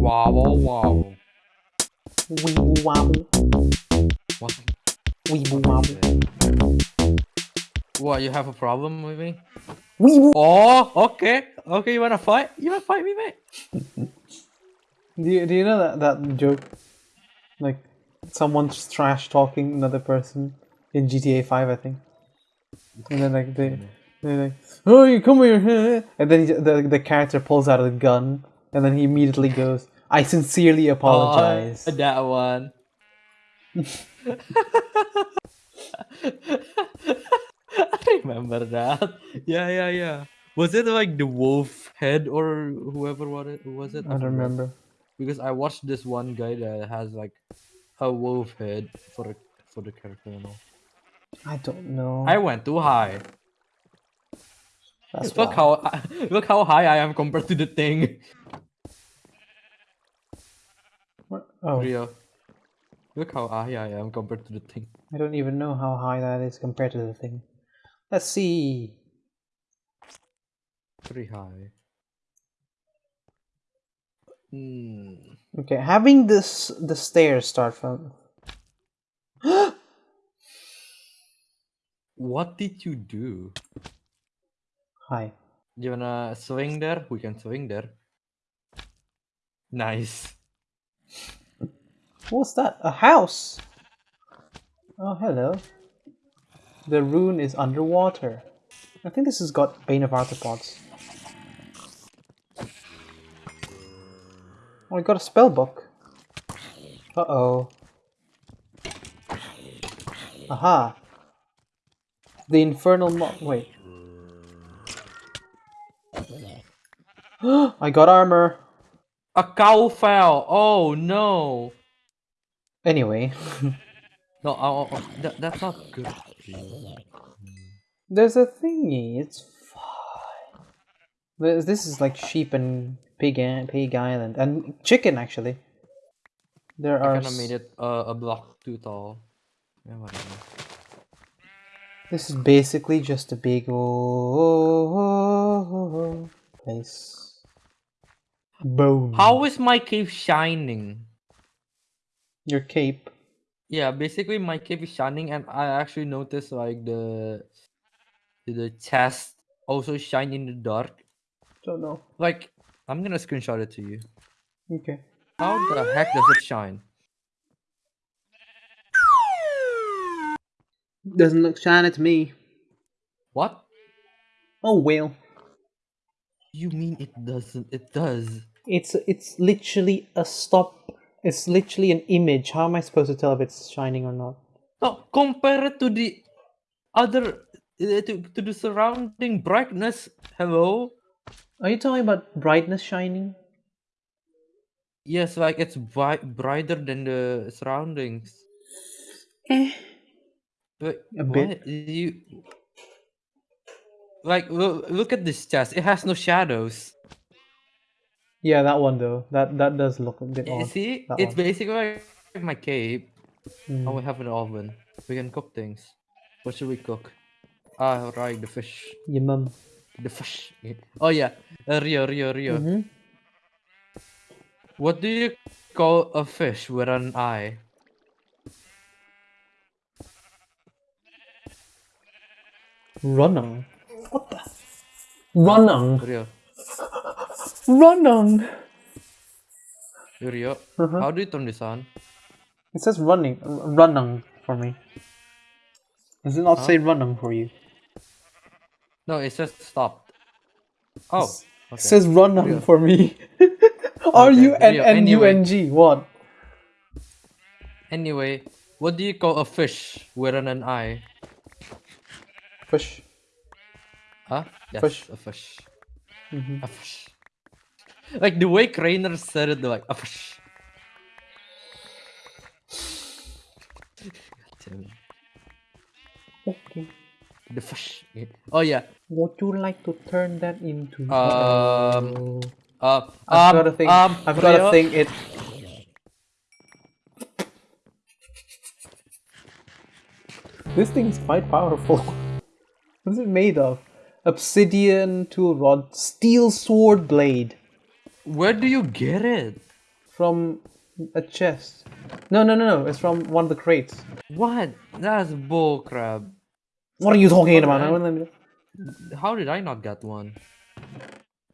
Wobble wobble. Weeble wobble. What? Weeble wobble. What? You have a problem with me? Weeble. Oh, okay. Okay, you wanna fight? You wanna fight me, mate? Do you, do you know that, that joke? Like, someone's trash talking another person in GTA 5, I think. And then, like, they, mm. they're like, oh, you come here. And then he, the, the character pulls out a gun. And then he immediately goes, I sincerely oh, apologize. Oh, that one. I remember that. Yeah, yeah, yeah. Was it like the wolf head or whoever was it? Was it? I don't remember. Because I watched this one guy that has like a wolf head for the for the character. You know. I don't know. I went too high. That's look why. how look how high I am compared to the thing. What? Oh, Rio. Look how high I am compared to the thing. I don't even know how high that is compared to the thing. Let's see. Pretty high. Hmm. Okay, having this the stairs start from. What did you do? Hi. You wanna swing there? We can swing there. Nice. What's that? A house! Oh, hello. The rune is underwater. I think this has got Bane of Arthropods. Oh, I got a spell book. Uh oh. Aha. The infernal mo- wait. I got armor. A cow fell. Oh no. Anyway, No, oh, oh, that, that's not good. there's a thingy. It's fine. This this is like sheep and pig and pig island and chicken actually. There I are. kinda made it uh, a block too tall. Yeah. This is basically just a big old place. Boom. How is my cave shining? Your cape? Yeah, basically my cape is shining, and I actually noticed like the the chest also shine in the dark. Don't know. Like I'm gonna screenshot it to you. Okay. How the heck does it shine? Doesn't look shiny to me. What? Oh well. You mean it doesn't? It does. It's it's literally a stop. It's literally an image. How am I supposed to tell if it's shining or not? No, compare it to the other uh, to to the surrounding brightness. Hello. Are you talking about brightness shining? Yes, like it's bright brighter than the surroundings. Eh. But A bit. what? you like look, look at this chest. It has no shadows. Yeah, that one though. That that does look a bit You odd. see, that it's one. basically like my cape. Mm. Oh, we have an oven. We can cook things. What should we cook? Ah, right, the fish. Your mum. The fish. Oh yeah, uh, Rio, Rio, Rio. Mhm. What do you call a fish with an eye? Running. What the? Running. Rio, Running. Rio. Uh-huh. How do you turn this on? It says running. Running for me. Does it not Huh? say running for you? No, it says stop. Oh, It says running Rio. for me. R U N N U N G. Rio, N U N G. What? Anyway, what do you call a fish with an, eye? Fish. Huh? Yes, Fish. a fish. Mhm. A fish. Like the way Craner said it, like a fish. God damn it. Okay. The fish. Oh yeah. Would you like to turn that into? Um. Uh, I've um, got a thing. Um, I've got Rio, a thing. It. This thing is quite powerful. what is it made of? Obsidian tool rod, steel sword blade. Where do you get it? from a chest. No, no, no, no. It's from one of the crates. What? That's bull crap. What are you talking about? How did I not get one?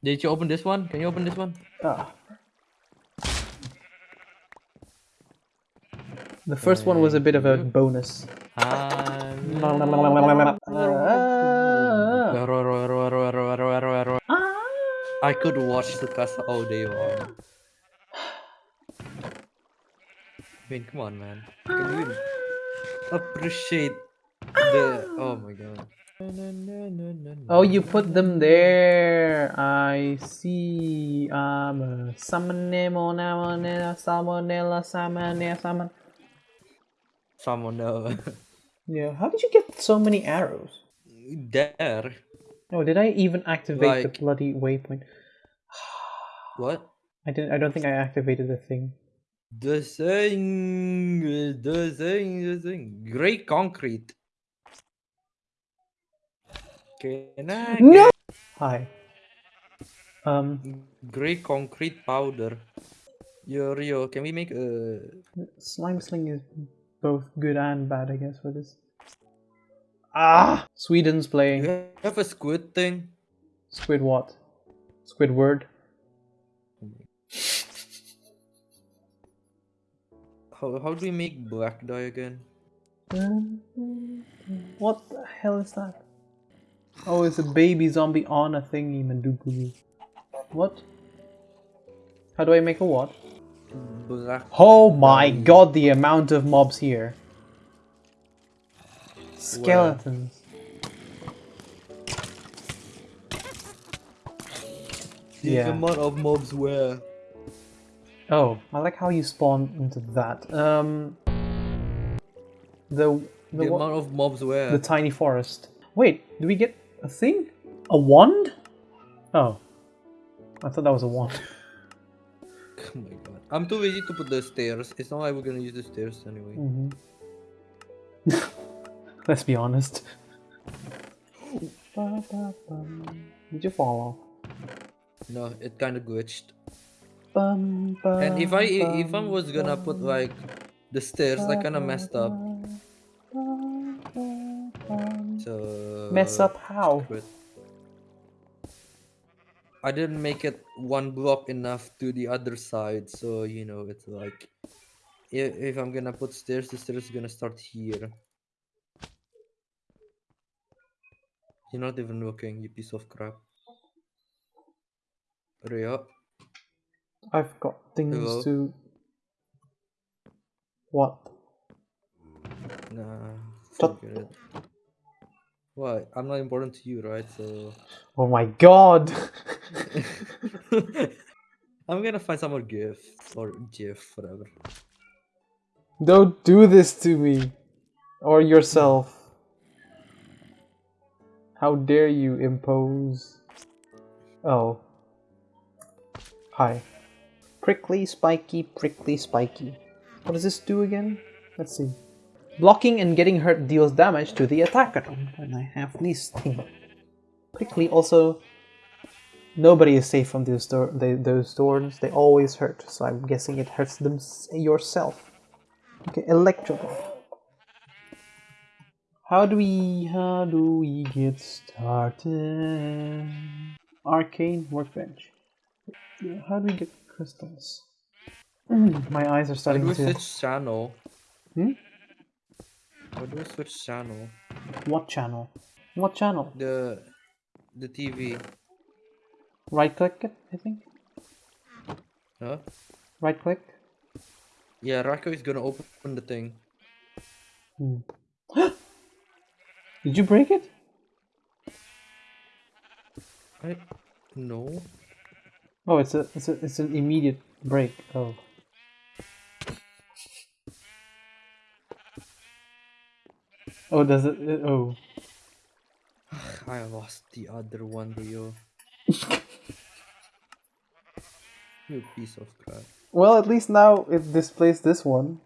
Did you open this one? Can you open this one? Ah. The first one was a bit of a you. bonus. Ah. I could watch the Tsukasa all day long. I mean, come on, man. Can you appreciate the? Oh my god. Oh, you put them there. I see. Um, uh, salmonella, salmonella, salmonella, salmon. Else. Yeah. How did you get so many arrows? there. Oh, did I even activate Like- the bloody waypoint? What? I didn't. I don't think I activated the thing. The thing, the thing, the thing. Gray concrete. Can I No. Hi. Um, gray concrete powder? Yo, Rio, can we make a slime sling is both good and bad, I guess, for this. Ah, Sweden's playing. You have a squid thing? Squid what? Squidward. How, how do we make black dye again? What the hell is that? Oh, it's a baby zombie on a thingy, Madugu. What? How do I make a what? Black. Oh my god, the amount of mobs here. Skeletons. The Yeah. amount of mobs where? Oh, I like how you spawn into that. Um, the the, The amount of mobs where? the tiny forest. Wait, do we get a thing? A wand? Oh, I thought that was a wand. Oh my god. I'm too busy to put the stairs. It's not like we're gonna use the stairs anyway. hmm Let's be honest. Did you fall off? No, it kinda glitched. Bum, And if I if I was gonna put like the stairs, I kinda messed up. So Mess up how? screw. I didn't make it one block enough to the other side, so you know it's like if, if I'm gonna put stairs, the stairs is gonna start here. You're not even working, you piece of crap. Ria, I've got things Hello? to. What? nah, Stop. forget it. What? I'm not important to you, right? So Oh my god! I'm gonna find some more GIF or gif, whatever. Don't do this to me! Or yourself. How dare you impose. Oh. Hi. Prickly, spiky, prickly, spiky. What does this do again? Let's see. Blocking and getting hurt deals damage to the attacker. And I have this thing. Prickly also. Nobody is safe from those, they, those thorns. They always hurt. So I'm guessing it hurts them yourself. Okay, electrical. How do we how do we get started? Arcane workbench. How do we get crystals? Mm, My eyes are starting How starting do we to. switch channel? Hmm? How do we switch channel? What channel? What channel? The the TV. Right click it, I think. Huh? Right click. Yeah, Rako is gonna open the thing. Hmm. Did you break it? I no. Oh, it's a it's a it's an immediate break. Oh. Oh, does it? it- Oh. I lost the other one, Rio. you piece of crap. Well, at least now it displays this one.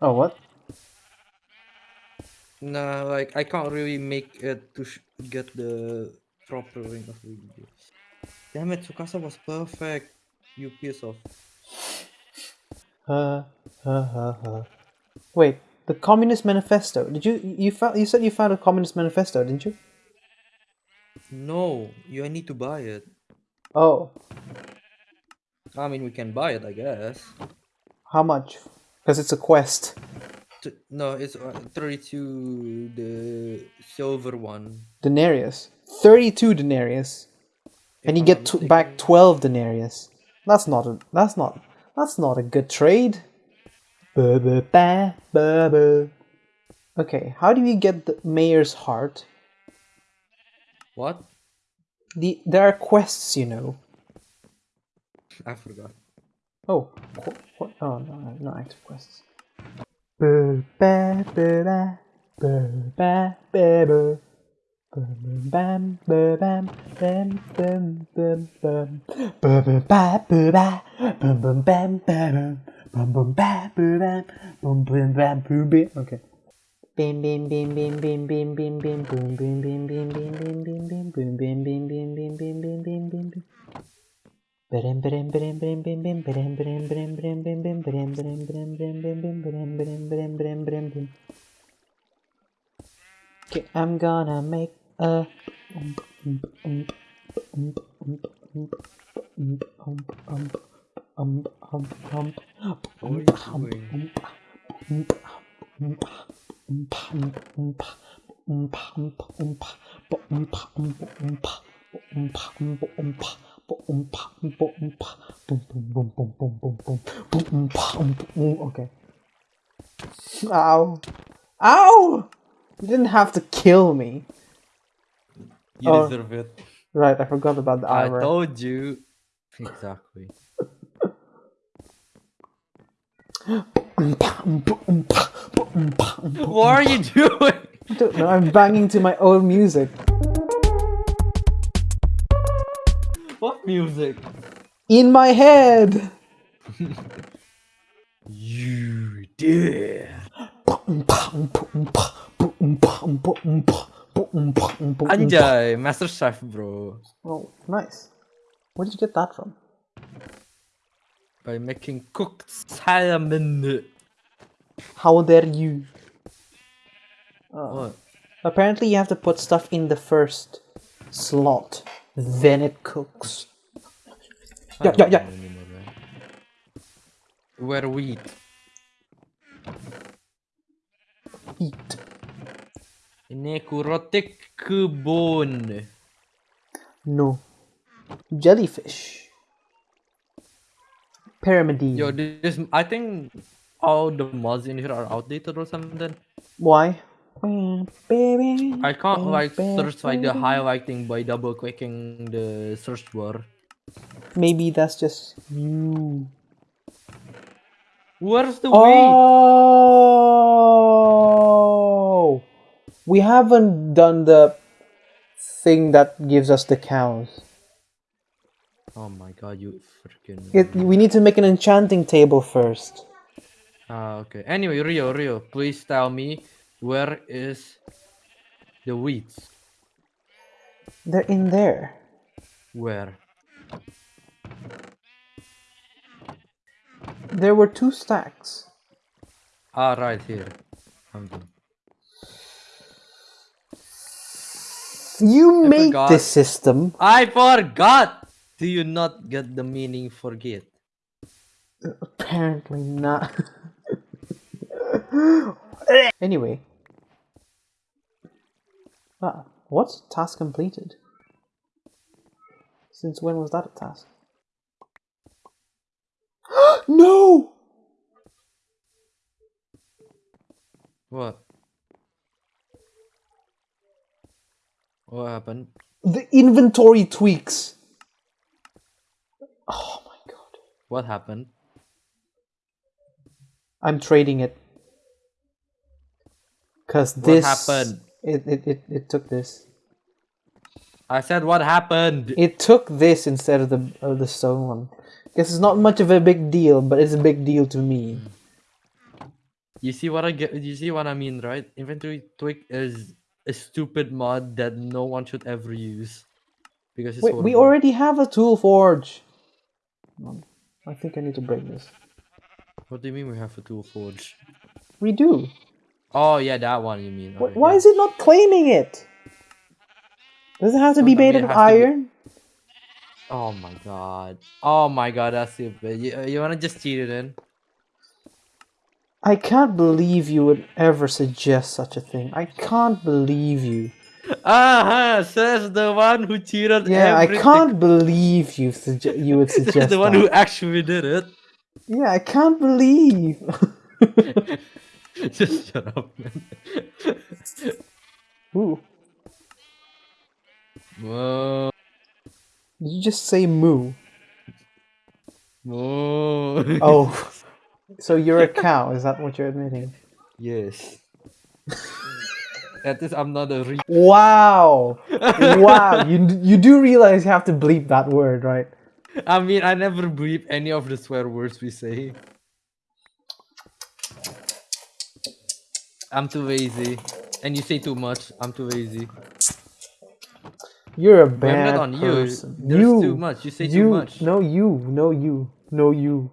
Oh, what? Nah, like I can't really make it to sh- get the proper ring of the video. Damn it, Tsukasa was perfect. You piece of. Uh, uh, uh, uh. Wait, the Communist Manifesto. Did you you found you said you found a Communist Manifesto, didn't you? No, you I need to buy it. Oh, I mean, we can buy it, I guess. how much? Because it's a quest. No, it's uh, 32 the silver one. Denarius. Thirty-two denarius, if and you I'm get t- back twelve denarius. That's not a. That's not. That's not a good trade. Okay, how do you get the mayor's heart? What? The there are quests, you know. I forgot. Oh, qu- qu- oh no, no, no active quests. Okay. Bim, bim, bim, bim, bim, bim, bim, bim, boom, bim, bim, bim, bim, bim, bim, bim, boom, bim, bim, bim, bim, bim, bim, bim, bim, bim. Okay, I'm gonna make a What are you doing? Okay. Ow. Ow! You didn't have to kill me. You Oh. deserve it. Right, I forgot about the I armor. told you. Exactly. What are you doing? I don't know, I'm banging to my own music. Music? In my head! You did. Anjay, Master Chef, bro. Oh, nice. Where did you get that from? By making cooked salmon. How dare you? Uh, what? apparently, you have to put stuff in the first slot, then it cooks. Yeah, yeah, yeah. anymore, right? Where wheat. Eat. Kurotik kebun. No. Jellyfish. Pyramidine. Yo, this I think all the mods in here are outdated or something. Why? Baby. I can't like search like the highlighting by double clicking the search bar. Maybe that's just you. Where's the wheat? Oh! We haven't done the thing that gives us the cows. Oh my god, you freaking. It, we need to make an enchanting table first. Ah, okay. Anyway, Rio, Rio, please tell me where is the wheat? They're in there. Where? There were two stacks. Ah, right here. You I made forgot. this system. I forgot. Do you not get the meaning? Forget. Apparently not. anyway. Ah, what task completed? Since when was that a task? No! What? What happened? The inventory tweaks. Oh my god. What happened? I'm trading it. Cause What this happened? It, it, it, it took this. I said what happened. It took this instead of the of the stone one. Guess it's not much of a big deal, but it's a big deal to me. Mm. You see what I get? You see what I mean, right? Inventory tweak is a stupid mod that no one should ever use because it's Wait, we already have a tool forge. I think I need to break this. What do you mean we have a tool forge? We do. Oh yeah, that one you mean. Wh- Alright, Why yeah. is it not claiming it? Does it have to be made of has to be- iron? Oh my god. Oh my god, that's stupid. You, you wanna just cheat it in? I can't believe you would ever suggest such a thing. I can't believe you. Ah, says the one who cheated. Yeah, I can't believe you sugge- you would suggest the one that. who actually did it. Yeah, I can't believe. just shut up, man. Ooh, Whoa. Did you just say moo? Whoa. Oh, so you're a cow? Is that what you're admitting? yes. At least I'm not a re- Wow, wow! You you do realize you have to bleep that word, right? I mean, I never bleep any of the swear words we say. I'm too lazy. And you say too much. I'm too lazy. You're a I'm bad not on you. person. There's you, too much. You say you, too much. No, you, no, you, no, you.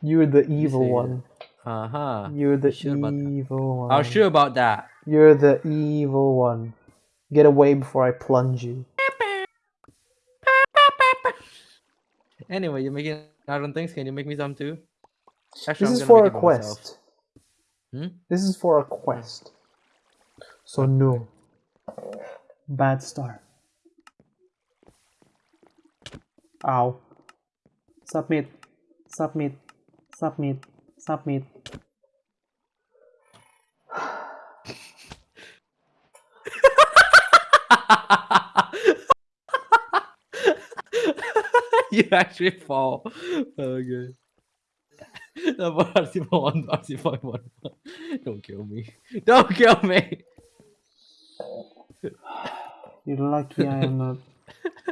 You're the evil it. one. Uh huh. You're the sure evil one. I'm sure about that. You're the evil one. Get away before I plunge you. Anyway, you're making iron things. Can you make me some too? Actually, This I'm is for a make it by myself. quest. Hmm? This is for a quest. So no. Bad start. Ow. Submit. Submit. Submit. Submit. you actually fall. Okay. Don't kill me. Don't kill me. You're lucky I am a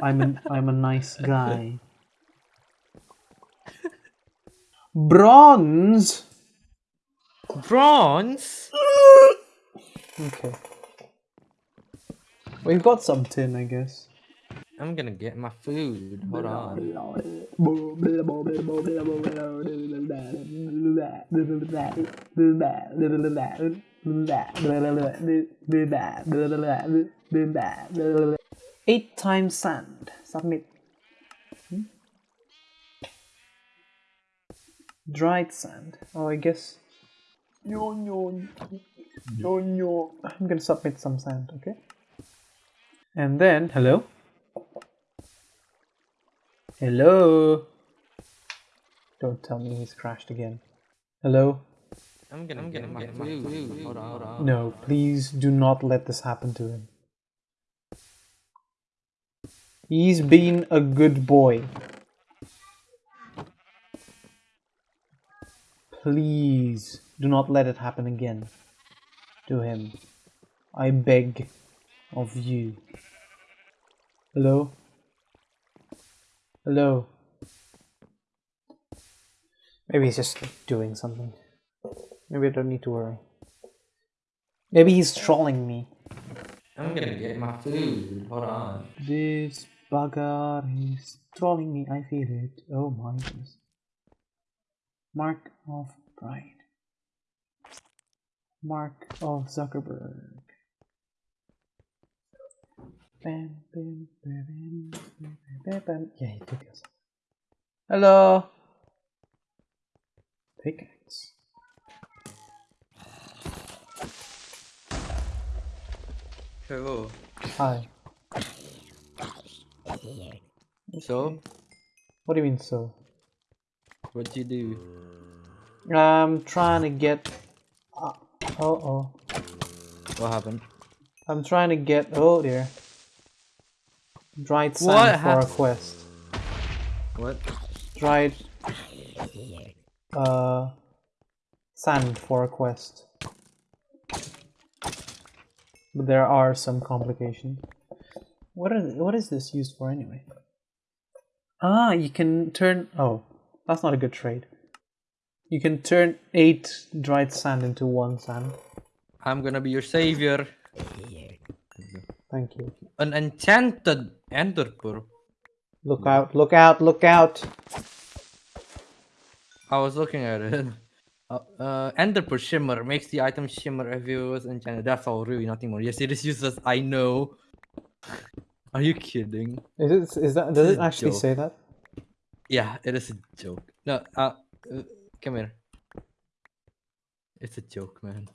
I'm an I'm a nice guy. Bronze. Bronze? Okay. We've got some tin, I guess. I'm gonna get my food. Hold on. Eight times sand. Submit. Hmm? Dried sand. Oh, I guess. No, no, no, no. I'm gonna submit some sand, okay? And then, hello? Hello? Don't tell me he's crashed again. Hello? I'm gonna, I'm gonna get my food. Hold on, hold on. No, please do not let this happen to him. He's been a good boy. Please do not let it happen again to him. I beg of you. Hello? Hello? Maybe he's just doing something. Maybe I don't need to worry. Maybe he's trolling me. I'm gonna get my food. Hold on. This bugger is trolling me, I feel it. Oh my goodness. Mark of Pride. Mark of Zuckerberg. Bam, bam, bam, bam, bam, bam. Yeah, he took us. Hello. Pickaxe. Hello. Hi. So, What do you mean so? what do you do? I'm trying to get. Uh oh. What happened? I'm trying to get. Oh dear. Dried sand What for a quest. What? Dried. Uh. Sand for a quest. But there are some complications. What are what is this used for anyway? Ah, you can turn. Oh, that's not a good trade. You can turn eight dried sand into one sand. I'm gonna be your savior. Thank you. An enchanted ender pearl. Look out! Look out! Look out! I was looking at it. Uh, uh, Ender Pearl shimmer makes the item shimmer if it was enchanted. That's all, really, nothing more. Yes, it is useless. I know. Are you kidding? Is it? Is that? Does it actually joke. say that? Yeah, it is a joke. No, uh, uh, come here. It's a joke, man.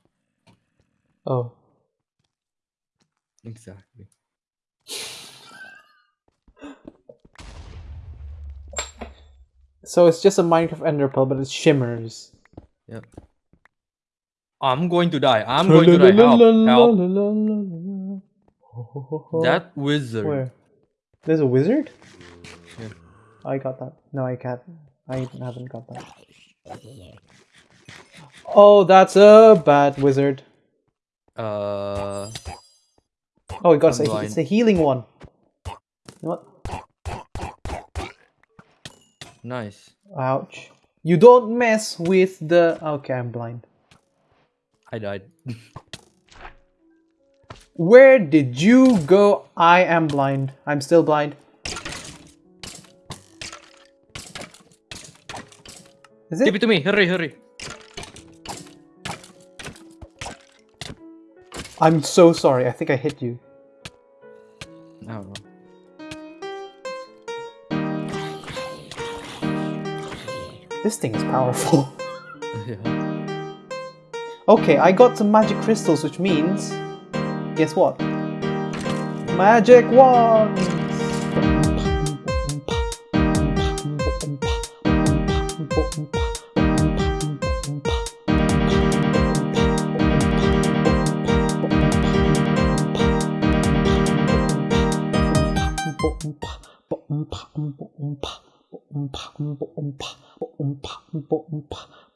Oh. Exactly. So it's just a Minecraft Ender Pearl, but it shimmers. Yep. I'm going to die. I'm going to die. Help! Help! That wizard. Where? There's a wizard? Yeah. I got that. No, I can't. I haven't got that. Oh, that's a bad wizard. Uh, Oh, it got a, it's a healing one. What? nice. Ouch. You don't mess with the. Okay, I'm blind. I died. Where did you go? I am blind. I'm still blind. Is Give it? it to me. Hurry, hurry. I'm so sorry. I think I hit you. I. This thing is powerful. yeah. okay, I got some magic crystals, which means. Guess what? Magic wands!